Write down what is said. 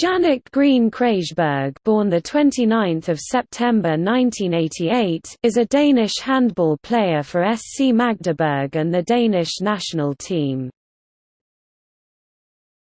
Jannick Green Krejberg born 29 September 1988, is a Danish handball player for SC Magdeburg and the Danish national team.